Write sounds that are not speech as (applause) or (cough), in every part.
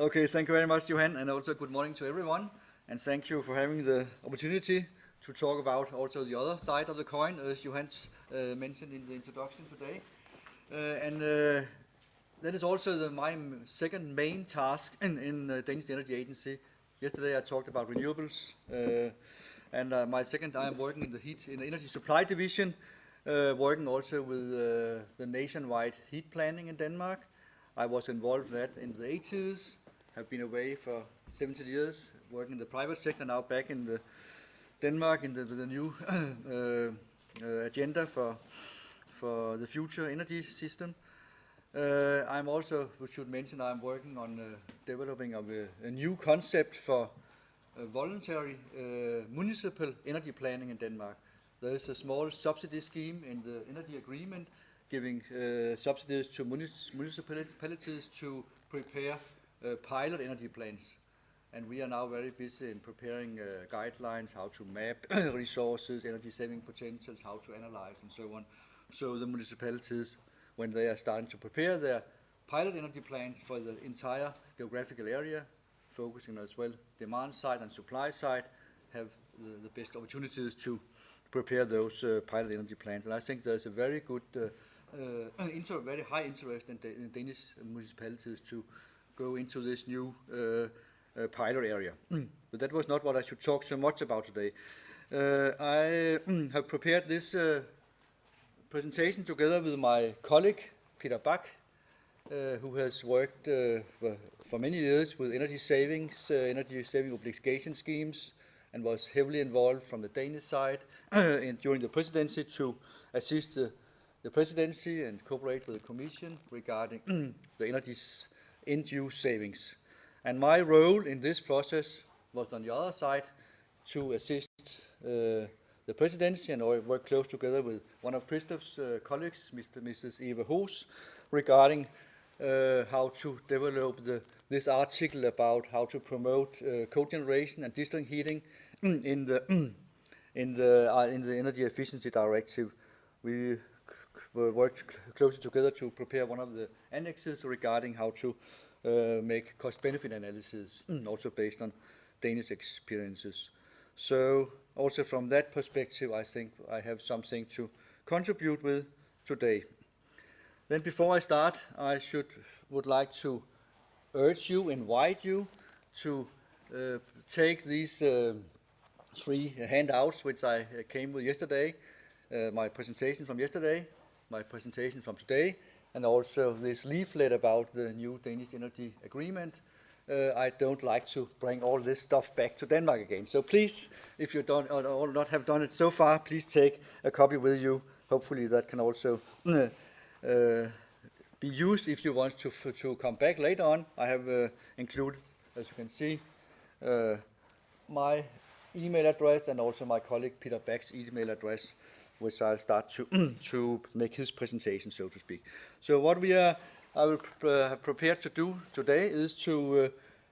Okay, thank you very much, Johan, and also good morning to everyone. And thank you for having the opportunity to talk about also the other side of the coin, as Johan uh, mentioned in the introduction today. Uh, and uh, that is also the, my second main task in, in uh, Danish Energy Agency. Yesterday I talked about renewables, uh, and uh, my second I am working in the heat in the energy supply division, uh, working also with the nationwide heat planning in Denmark. I was involved in that in the 80s, have been away for 70 years, working in the private sector, now back in the Denmark in the, new (clears throat) uh, uh, agenda for, for the future energy system. Uh, I'm also, we should mention, I'm working on uh, developing of a, a, new concept for uh, voluntary uh, municipal energy planning in Denmark. There is a small subsidy scheme in the energy agreement giving subsidies to municipalities to prepare pilot energy plans. And we are now very busy in preparing guidelines, how to map (coughs) resources, energy saving potentials, how to analyze and so on. So the municipalities when they are starting to prepare their pilot energy plans for the entire geographical area, focusing as well demand side and supply side, have the, the best opportunities to prepare those uh, pilot energy plans. And I think there's a very good, uh, uh, (coughs) very high interest in, in, Danish municipalities to go into this new uh, uh, pilot area. (clears throat) but that was not what I should talk so much about today. Uh, I (clears throat) have prepared this presentation together with my colleague, Peter Bach, uh, who has worked uh, for many years with energy savings, uh, energy saving obligation schemes, and was heavily involved from the Danish side (clears throat) in, during the presidency to assist the, the, presidency and cooperate with the Commission regarding the energy end-use savings. And my role in this process was on the other side to assist uh, the presidency and I work close together with one of Christoph's uh, colleagues, Mr. Mrs. Eva Hoos, regarding uh, how to develop the, this article about how to promote uh, cogeneration and district heating (clears throat) in the (clears throat) in the uh, in the energy efficiency directive. We worked closely together to prepare one of the annexes regarding how to uh, make cost-benefit analysis, (clears throat) also based on Danish experiences. So also from that perspective, I think I have something to contribute with today. Then before I start, I should would like to urge you, invite you to uh, take these uh, three handouts which I uh, came with yesterday, uh, my presentation from yesterday, my presentation from today, and also this leaflet about the new Danish Energy Agreement, uh, I don't like to bring all this stuff back to Denmark again. So please, if you don't or, not have done it so far, please take a copy with you. Hopefully that can also uh, uh be used if you want to, to come back later on. I have uh, included, as you can see, uh, my email address and also my colleague Peter Bach's email address, which I'll start to, (clears throat) to make his presentation, so to speak. So what we are I will uh, prepared to do today is to uh,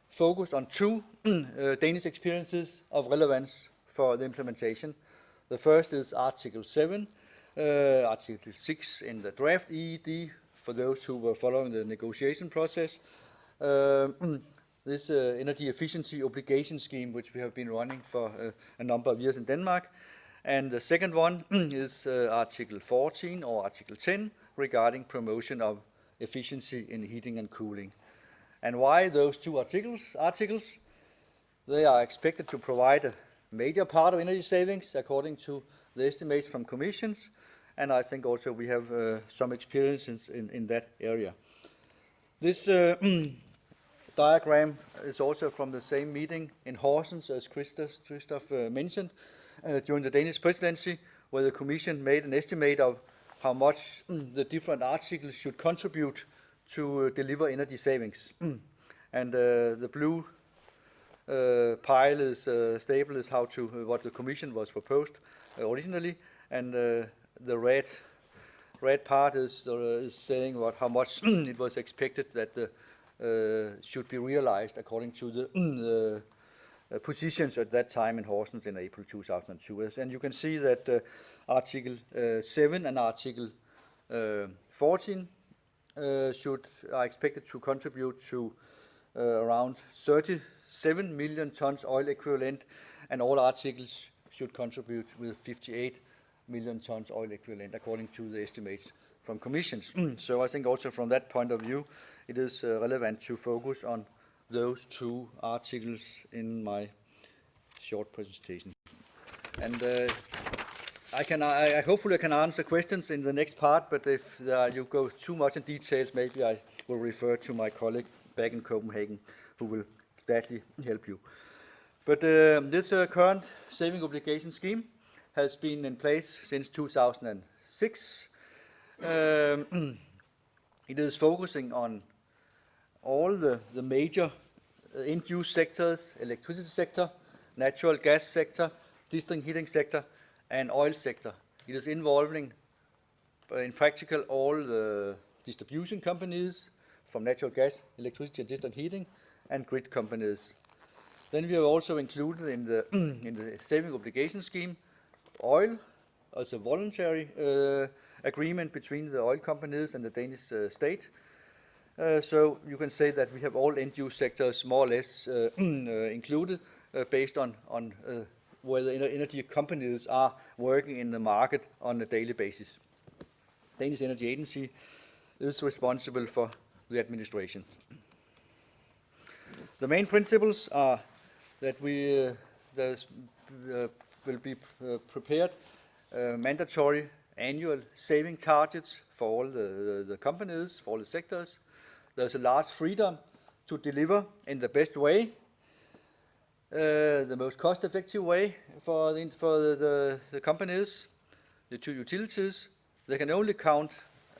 focus on two (clears throat) uh, Danish experiences of relevance for the implementation. The first is Article 7, uh, Article 6 in the draft EED, for those who were following the negotiation process. Uh, (clears throat) this uh, energy efficiency obligation scheme, which we have been running for a number of years in Denmark. And the second one (clears throat) is Article 14 or Article 10 regarding promotion of efficiency in heating and cooling. And why those two articles? articles? They are expected to provide a major part of energy savings according to the estimates from commissions. And I think also we have uh, some experience in, in, that area. This uh, (clears throat) diagram is also from the same meeting in Horsens as Christoph, Christoph uh, mentioned uh, during the Danish presidency, where the Commission made an estimate of how much mm, the different articles should contribute to uh, deliver energy savings. Mm. and uh, the blue uh, pile is stable is how to what the commission was proposed originally, and the red red part is is saying what how much it was expected that the should be realized according to the uh, positions at that time in Horsens in April 2002. And you can see that uh, Article uh, 7 and Article 14 should are expected to contribute to uh, around 37 million tons oil equivalent, and all articles should contribute with 58 million tons oil equivalent, according to the estimates from commissions. (clears throat) so I think also from that point of view, it is uh, relevant to focus on those two articles in my short presentation. And uh, I can, I, I hopefully I can answer questions in the next part, but if uh, you go too much in details, maybe I will refer to my colleague back in Copenhagen, who will gladly help you. But uh, this uh, current saving obligation scheme has been in place since 2006. Um, (clears throat) it is focusing on all the, the major uh, end-use sectors, electricity sector, natural gas sector, district heating sector, and oil sector. It is involving, uh, in practical, all the distribution companies from natural gas, electricity, and district heating, and grid companies. Then we have also included in the (clears throat) in the saving obligation scheme oil as a voluntary uh, agreement between the oil companies and the Danish uh, state. Uh, so you can say that we have all end-use sectors more or less uh, (clears throat) uh, included uh, based on on where the energy companies are working in the market on a daily basis. Danish Energy Agency is responsible for the administration. The main principles are that we uh, uh, will be uh, prepared uh, mandatory annual saving targets for all the, the, the, companies, for all the sectors. There's a large freedom to deliver in the best way uh, the most cost-effective way for the, for the, the, the, companies, the two utilities. They can only count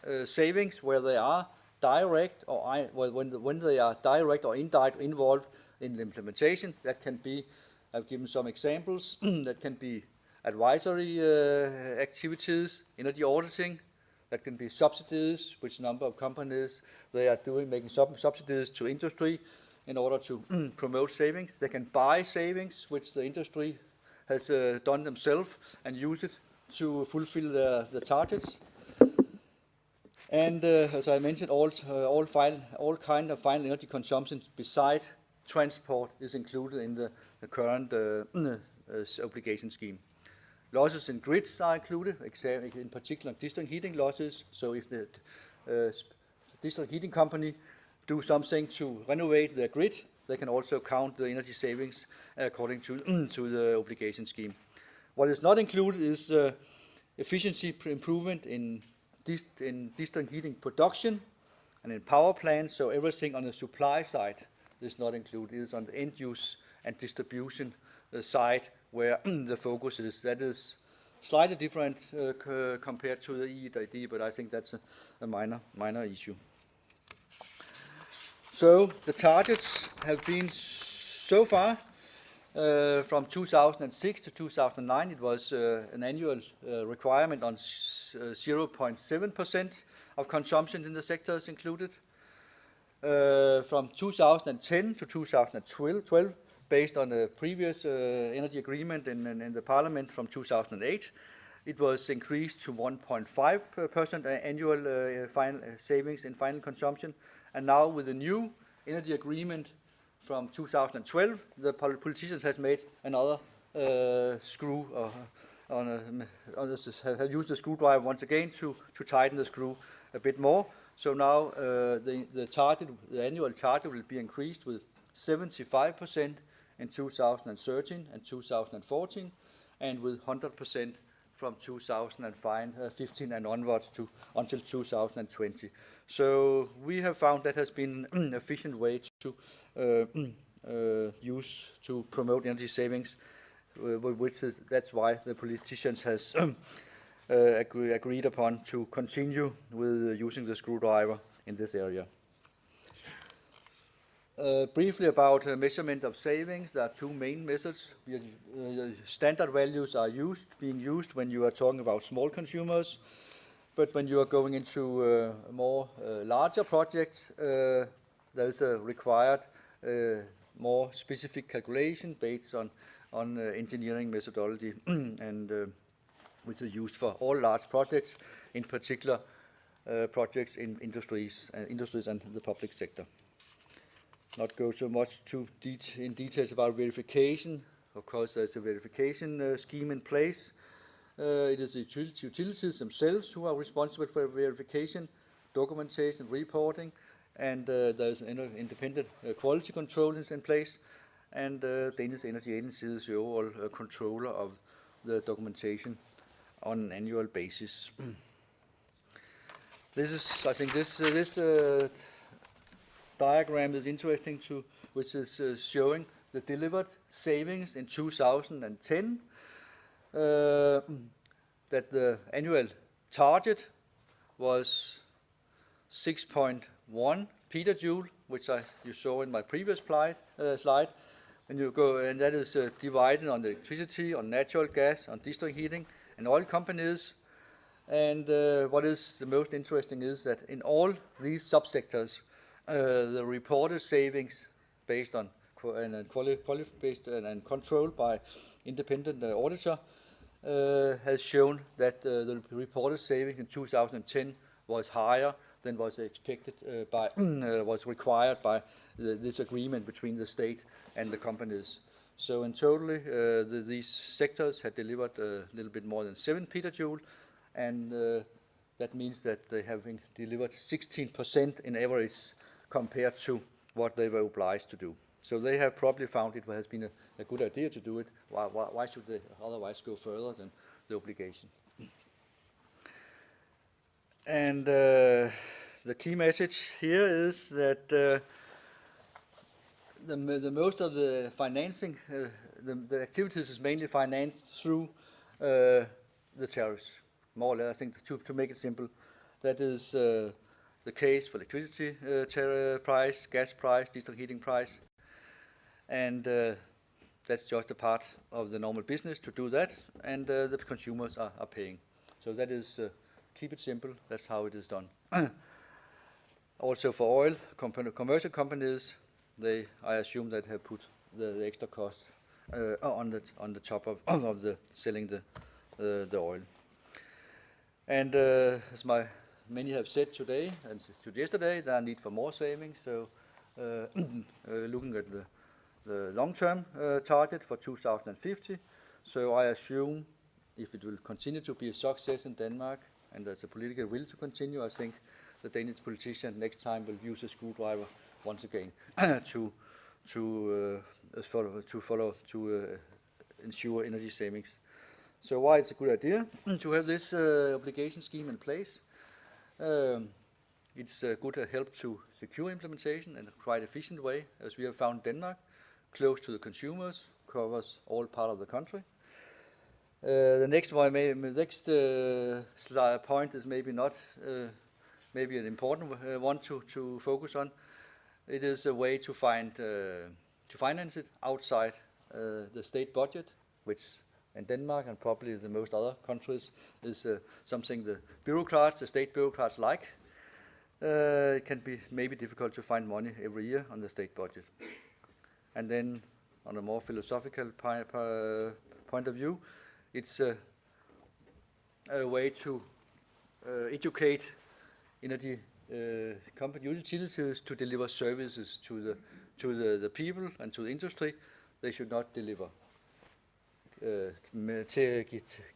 uh, savings where they are direct or I, when, the, when they are direct or indirect involved in the implementation. That can be, I've given some examples, (clears throat) that can be advisory uh, activities, energy auditing, that can be subsidies, which number of companies they are doing, making sub subsidies to industry, in order to (clears throat) promote savings. They can buy savings, which the industry has uh, done themselves, and use it to fulfill the, the targets. And uh, as I mentioned, all, uh, all, all kind of final energy consumption besides transport is included in the, the current uh, (clears throat) uh, obligation scheme. Losses in grids are included, in particular district heating losses. So if the uh, district heating company do something to renovate their grid, they can also count the energy savings according to, (clears throat) to the obligation scheme. What is not included is uh, efficiency improvement in, dist in district heating production and in power plants, so everything on the supply side is not included. It is on the end use and distribution uh, side where (clears throat) the focus is. That is slightly different uh, compared to the EED, but I think that's a, a minor, minor issue. So the targets have been so far uh, from 2006 to 2009, it was uh, an annual uh, requirement on 0.7% uh, of consumption in the sectors included. Uh, from 2010 to 2012, based on the previous uh, energy agreement in, in, in, the parliament from 2008, it was increased to 1.5% annual final savings in final consumption and now with the new energy agreement from 2012, the politicians have made another uh, screw, uh, on a, on a, have used the screwdriver once again to, to tighten the screw a bit more. So now uh, the, the target, the annual target will be increased with 75% in 2013 and 2014, and with 100% from 2015 and onwards to until 2020. So we have found that has been an (clears throat) efficient way to uh, (clears throat) uh, use to promote energy savings, uh, which is that's why the politicians has (clears throat) uh, agree, agreed upon to continue with using the screwdriver in this area. Uh, briefly about uh, measurement of savings, there are two main methods. Uh, standard values are used, being used when you are talking about small consumers. But when you are going into uh, more uh, larger projects, uh, there is a required more specific calculation based on, on engineering methodology (clears throat) and which is used for all large projects, in particular projects in industries, industries and the public sector. Not go so much too det in details about verification. Of course, there's a verification uh, scheme in place. Uh, it is the utilities themselves who are responsible for verification, documentation, reporting, and uh, there's an independent uh, quality control in place, and uh, Danish Energy Agency is the overall uh, controller of the documentation on an annual basis. (clears throat) this is, I think, this this diagram is interesting to, which is uh, showing the delivered savings in 2010. Uh, that the annual target was 6.1 petajoule, which I, you saw in my previous slide, uh, slide. And you go, and that is uh, divided on electricity, on natural gas, on district heating, and oil companies. And uh, what is the most interesting is that in all these subsectors, the reported savings based on and, quali quali based and, controlled by independent uh, auditor uh, has shown that uh, the reported savings in 2010 was higher than was expected uh, by (clears throat) uh, was required by the, this agreement between the state and the companies. So in uh, the, these sectors had delivered a little bit more than 7 petajoule, and uh, that means that they have delivered 16% in average compared to what they were obliged to do. So they have probably found it has been a, a good idea to do it. Why, why, why, should they otherwise go further than the obligation? And uh, the key message here is that uh, the, the most of the financing, uh, the, the activities is mainly financed through uh, the tariffs, more or less, I think, to, to make it simple. That is uh, the case for electricity uh, price, gas price, district heating price, and uh, that's just a part of the normal business to do that, and uh, the consumers are, are, paying. So that is, uh, keep it simple, that's how it is done. (clears throat) also for oil, commercial companies, they, I assume that have put the, the extra cost uh, on, the, on the top of, (coughs) of the selling the, the oil. And uh, as my many have said today and yesterday, there are need for more savings. So uh, (clears throat) looking at the the long-term uh, target for 2050. So I assume if it will continue to be a success in Denmark and there's a political will to continue, I think the Danish politician next time will use a screwdriver once again (clears throat) to to uh, follow to follow to uh, ensure energy savings. So why it's a good idea (clears throat) to have this uh, obligation scheme in place. Um, it's a good help to secure implementation in a quite efficient way, as we have found Denmark close to the consumers, covers all part of the country. Uh, the next one, may, next uh, point is maybe not uh, maybe an important uh, one to, to focus on. It is a way to find uh, to finance it outside uh, the state budget, which in Denmark and probably the most other countries is something the bureaucrats, the state bureaucrats like. it can be maybe difficult to find money every year on the state budget. And then on a more philosophical point of view, it's a, a way to uh, educate energy uh, company utilities to deliver services to the to the, the people and to the industry. They should not deliver uh,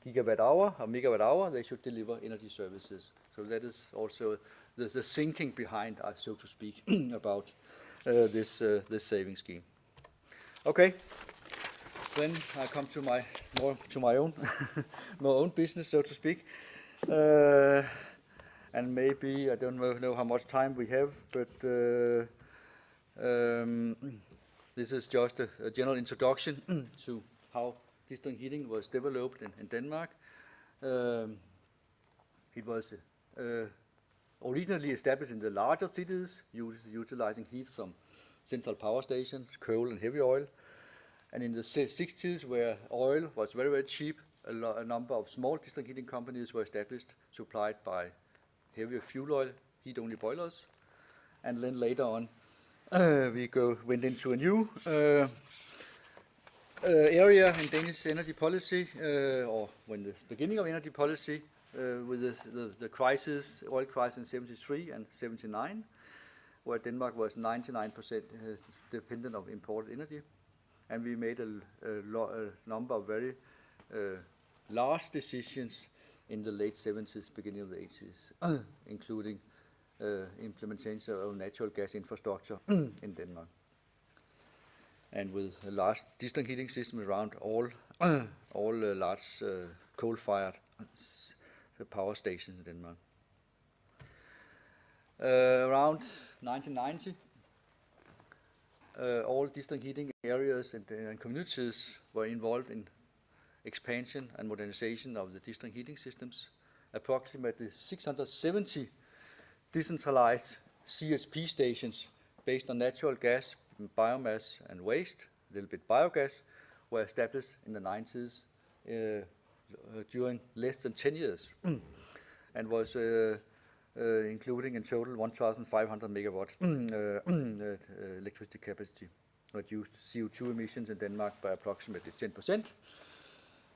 gigawatt hour or megawatt hour. They should deliver energy services. So that is also the, the thinking behind, uh, so to speak, (clears throat) about uh, this uh, this saving scheme. Okay. Then I come to my more to my own (laughs) my own business, so to speak. Uh, and maybe I don't know how much time we have, but uh, um, this is just a, a general introduction (clears throat) to how district heating was developed in, in Denmark. Um, it was uh, originally established in the larger cities, utilizing heat from central power stations, coal and heavy oil. And in the 60s, where oil was very, very cheap, a, a number of small district heating companies were established, supplied by heavier fuel oil, heat-only boilers. And then later on, uh, we go went into a new uh, area in Danish energy policy, uh, or when the beginning of energy policy, uh, with the, the, the, crisis, oil crisis in 73 and 79 where Denmark was 99% uh, dependent on imported energy. And we made a, a, a number of very uh, large decisions in the late 70s, beginning of the 80s, including uh, implementation of natural gas infrastructure (clears throat) in Denmark. And with a large district heating system around all, (clears throat) all uh, large uh, coal-fired power stations in Denmark. Uh, around 1990, uh, all district heating areas and, and, communities were involved in expansion and modernization of the district heating systems. Approximately 670 decentralized CHP stations based on natural gas, biomass and waste, a little bit biogas, were established in the 90s uh, during less than 10 years and was uh, uh, including in total 1,500 megawatt (clears throat) electricity capacity, reduced CO2 emissions in Denmark by approximately 10%.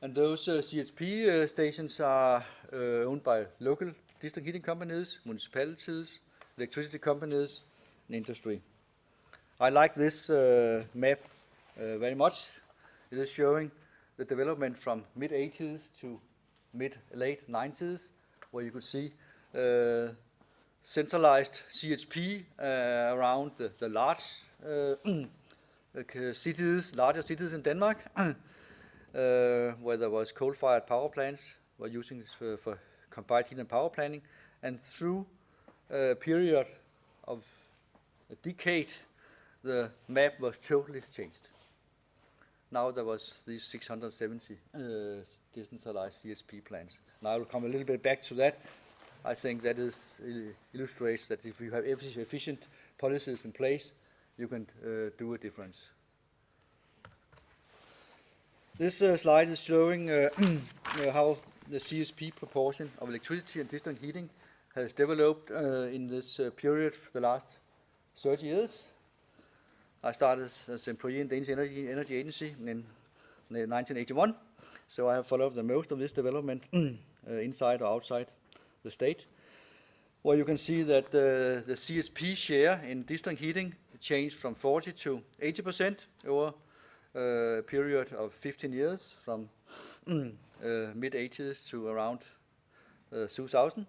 And those uh, CHP uh, stations are uh, owned by local district heating companies, municipalities, electricity companies, and industry. I like this map very much. It is showing the development from mid-80s to mid-late 90s, where you could see uh, centralized CHP uh, around the, the large uh, (clears throat) cities, larger cities in Denmark, (clears throat) where there was coal-fired power plants, were using this for, for combined heat and power planning, and through a period of a decade, the map was totally changed now there was these 670 uh, decentralized CSP plants. Now I will come a little bit back to that. I think that is, illustrates that if you have efficient policies in place, you can uh, do a difference. This uh, slide is showing uh, (clears throat) uh how the CSP proportion of electricity and district heating has developed uh, in this uh, period for the last 30 years. I started as employee in Danish Energy, Energy Agency in 1981, so I have followed the most of this development (clears throat) uh, inside or outside the state, Well, you can see that uh, the CSP share in district heating changed from 40 to 80% over a period of 15 years, from (clears throat) uh, mid-80s to around uh, 2000.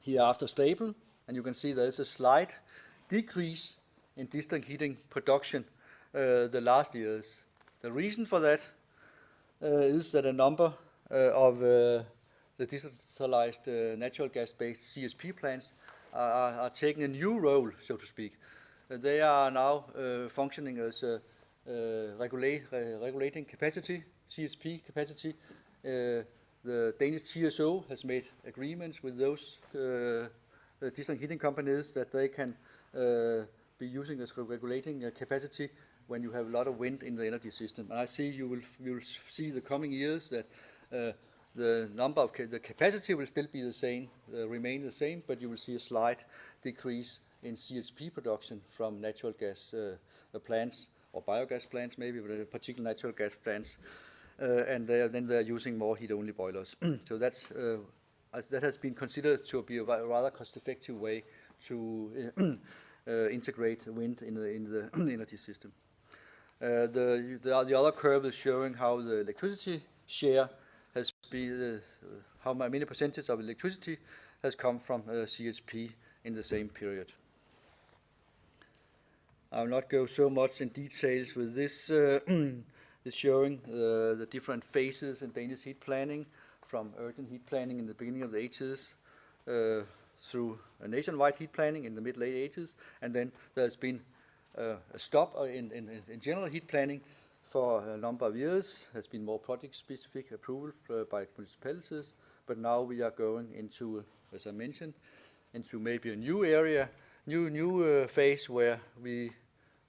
Here after stable, and you can see there is a slight decrease in district heating production uh, the last years. The reason for that uh, is that a number uh, of the decentralized natural gas-based CSP plants are, are, taking a new role, so to speak. they are now functioning as regulate, regulating capacity, CSP capacity. the Danish TSO has made agreements with those uh, district heating companies that they can uh, be using as regulating uh, capacity when you have a lot of wind in the energy system. And I see you will, you will see the coming years that uh, the number of ca the capacity will still be the same, uh, remain the same, but you will see a slight decrease in CHP production from natural gas uh, plants or biogas plants maybe, but particular natural gas plants. Uh, and they are, then they're using more heat-only boilers. (clears throat) so that's, uh, that has been considered to be a rather cost-effective way to uh, (clears throat) integrate wind in the, in the (clears throat) energy system. Uh, the, the, the other curve is showing how the electricity share has been, uh, how many percentage of electricity has come from CHP in the same period. I will not go so much in details with this. Uh, (clears throat) it's showing uh, the different phases in Danish heat planning, from urgent heat planning in the beginning of the 80s, uh, through a nationwide heat planning in the mid-late 80s, and then there's been uh, a stop in, in, in, general heat planning for a number of years. There's been more project-specific approval uh, by municipalities, but now we are going into, as I mentioned, into maybe a new area, new new uh, phase where we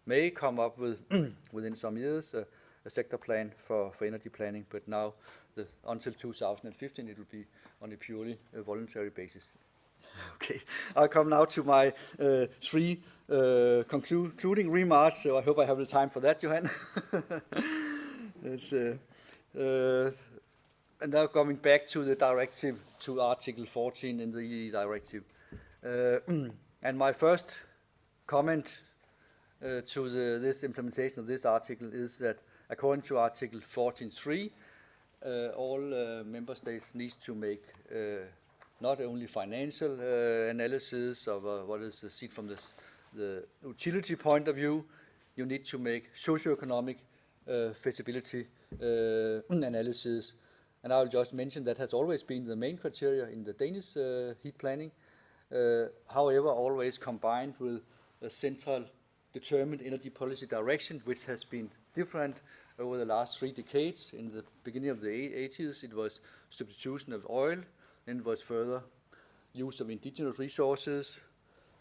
may come up with (clears throat) within some years uh, a sector plan for, for energy planning, but now the, until 2015 it will be on a purely uh, voluntary basis. Okay, I'll come now to my uh, three uh, concluding remarks. So I hope I have the time for that, Johan. (laughs) uh, uh, and now coming back to the directive, to Article 14 in the directive. Uh, (clears throat) And my first comment uh, to the, this implementation of this article is that according to Article 14.3, uh, all member states need to make not only financial uh, analysis of uh, what is seen from this, the utility point of view, you need to make socioeconomic feasibility (clears throat) analysis. And I'll just mention that has always been the main criteria in the Danish heat planning. however, always combined with a central determined energy policy direction, which has been different over the last three decades. In the beginning of the 80s, it was substitution of oil, then was further use of indigenous resources,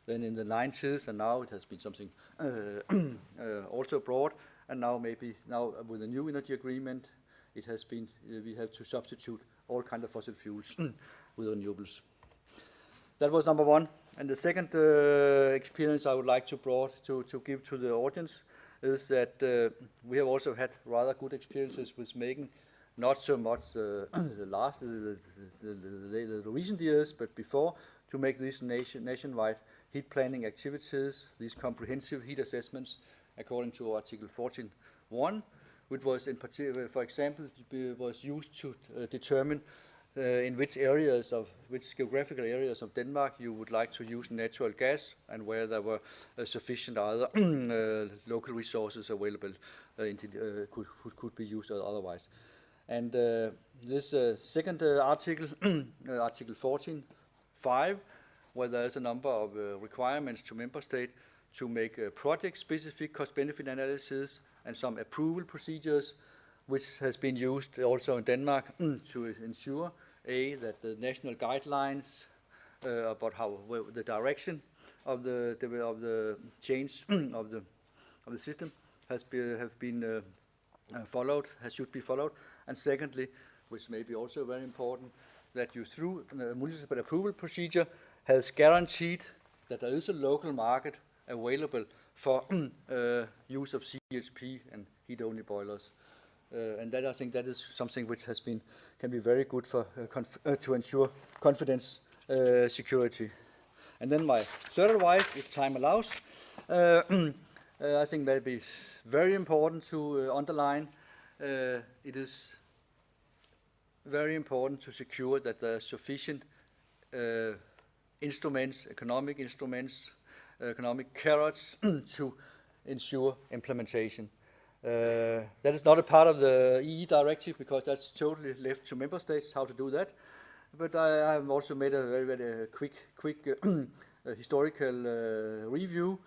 then in the 90s, and now it has been something uh, (clears throat) uh, also broad, and now maybe now with the new energy agreement, it has been, uh, we have to substitute all kind of fossil fuels (clears throat) with renewables. That was number one. And the second uh, experience I would like to, brought, to, to give to the audience is that uh, we have also had rather good experiences with making not so much uh, the last, the, the, the, the, recent years, but before, to make these nation, nationwide heat planning activities, these comprehensive heat assessments, according to Article 14.1, which was in particular, for example, was used to uh, determine uh, in which areas of which geographical areas of Denmark you would like to use natural gas and where there were uh, sufficient other (clears throat) uh, local resources available could, could, could be used otherwise. And uh, this uh, second uh, article, (clears throat) Article 14.5, where there is a number of requirements to member state to make project-specific cost-benefit analysis and some approval procedures which has been used also in Denmark (clears throat) to ensure a, that the national guidelines uh, about how well, the direction of the, the of the change (clears throat) of the of the system has been have been uh, uh, followed, has should be followed, and secondly, which may be also very important, that you through the municipal approval procedure has guaranteed that there is a local market available for (clears throat) uh, use of CHP and heat-only boilers. Uh, and that I think that is something which has been can be very good for uh, uh, to ensure confidence security. And then my third advice, if time allows, (clears throat) I think that be very important to underline. it is very important to secure that there are sufficient instruments, economic instruments, economic carrots (clears throat) to ensure implementation. Uh, that is not a part of the EE directive because that's totally left to member states how to do that. But I, have also made a very, very quick, quick (clears throat) uh, historical uh, review,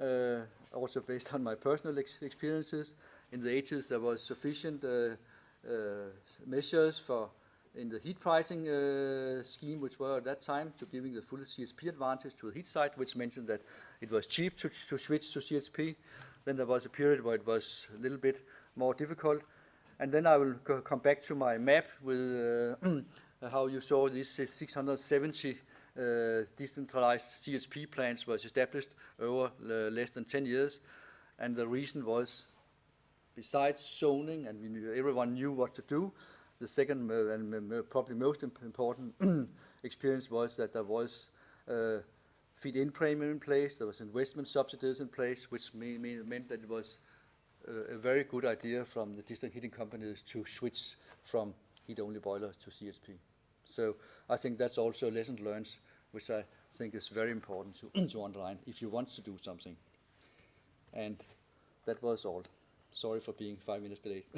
uh, also based on my personal ex experiences. In the 80s, there was sufficient uh, uh, measures for in the heat pricing scheme, which were at that time to giving the full CSP advantage to the heat side, which mentioned that it was cheap to, to switch to CSP. Then there was a period where it was a little bit more difficult. And then I will come back to my map with uh, (clears throat) how you saw these 670 uh, decentralized CSP plants was established over uh, less than 10 years. And the reason was, besides zoning, and knew, everyone knew what to do, the second uh, and probably most important (clears throat) experience was that there was uh, feed-in premium in place, there was investment subsidies in place, which mean, mean, meant that it was a, a very good idea from the district heating companies to switch from heat-only boilers to CHP. So I think that's also a lesson learned, which I think is very important to, (clears throat) to underline if you want to do something. And that was all. Sorry for being five minutes late. (laughs)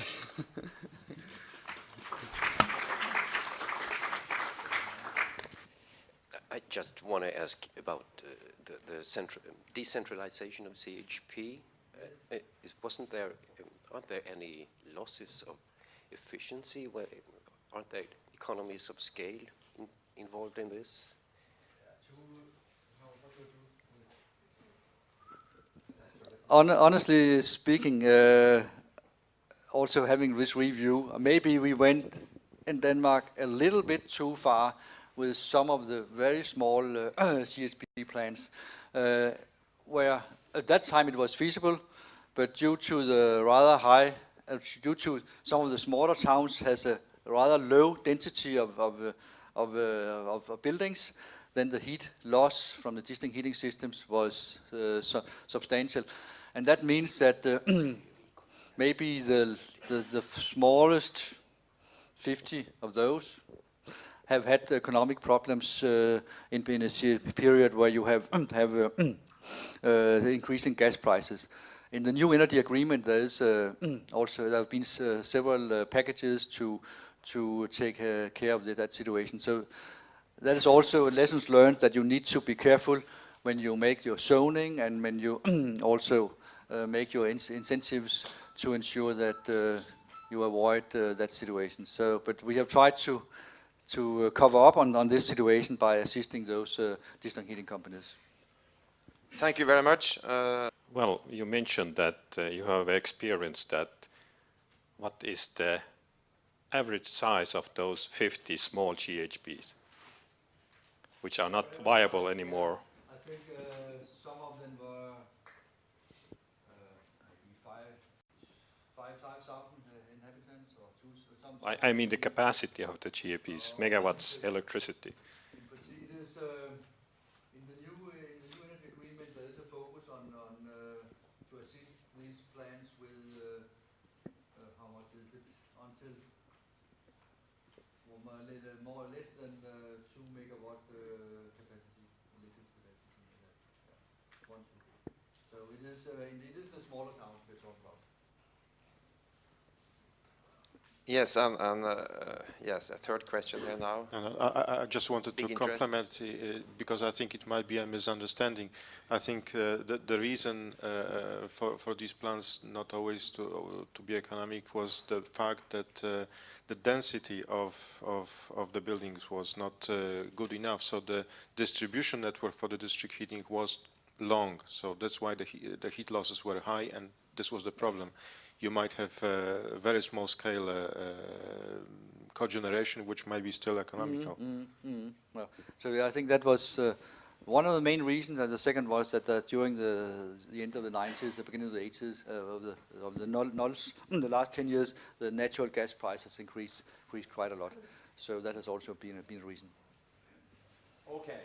I just want to ask about uh, the, the decentralization of CHP. Uh, wasn't there, aren't there any losses of efficiency? Aren't there economies of scale in, involved in this? honestly speaking, uh, also having this review, maybe we went in Denmark a little bit too far with some of the very small uh, (clears throat) CHP plants, uh, where at that time it was feasible, but due to the rather high, uh, due to some of the smaller towns has a rather low density of, of, of, of buildings, then the heat loss from the district heating systems was uh, su substantial. And that means that uh, (clears throat) maybe the, the, the smallest 50 of those have had economic problems uh, in, in a period where you have, (clears throat) have uh, (clears throat) uh, increasing gas prices. In the new energy agreement, there is uh, also there have been uh, several uh, packages to to take uh, care of the, that situation. So that is also lessons learned that you need to be careful when you make your zoning and when you (clears throat) also uh, make your in incentives to ensure that uh, you avoid uh, that situation. So, but we have tried to to uh, cover up on, on this situation by assisting those uh, district heating companies. Thank you very much. Uh, Well, you mentioned that uh, you have experienced that. What is the average size of those 50 small GHPs, which are not viable anymore? I think uh, some of them were uh, maybe five, five, five thousand uh, inhabitants or two. I, I mean the capacity of the GHPs, megawatts electricity. But see, it is, uh, in the new, uh, in the new energy agreement, there is a focus on, on, uh, to assist these plants with, uh, uh, how much is it, until more or less, more or less than uh, two megawatt uh, capacity, electric capacity. uh, yeah, One, two. So it is, uh, it is the smaller towns we're talking about. yes, and, and uh, yes, a third question here now. No, no, I, I- I just wanted to Big interest. compliment, uh, because I think it might be a misunderstanding. I think uh, the, the reason uh, for, for these plans not always to, to be economic was the fact that uh, the density of, of, of the buildings was not uh, good enough. So the distribution network for the district heating was long. So that's why the, he- the heat losses were high and this was the problem. You might have uh, very small scale uh, uh, cogeneration, which might be still economical. Mm, mm. Well, so yeah, I think that was uh, one of the main reasons, and the second was that uh, during the the end of the 90s, the beginning of the 80s, uh, of the of the null, nulls, in the last 10 years, the natural gas price has increased increased quite a lot. So that has also been a, been a reason. Okay.